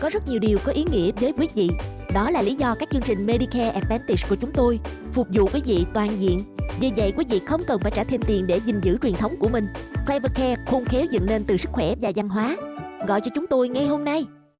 có rất nhiều điều có ý nghĩa với quý vị. Đó là lý do các chương trình Medicare Advantage của chúng tôi phục vụ quý vị toàn diện. Vì vậy, quý vị không cần phải trả thêm tiền để gìn giữ truyền thống của mình. Clevercare khôn khéo dựng nên từ sức khỏe và văn hóa. Gọi cho chúng tôi ngay hôm nay.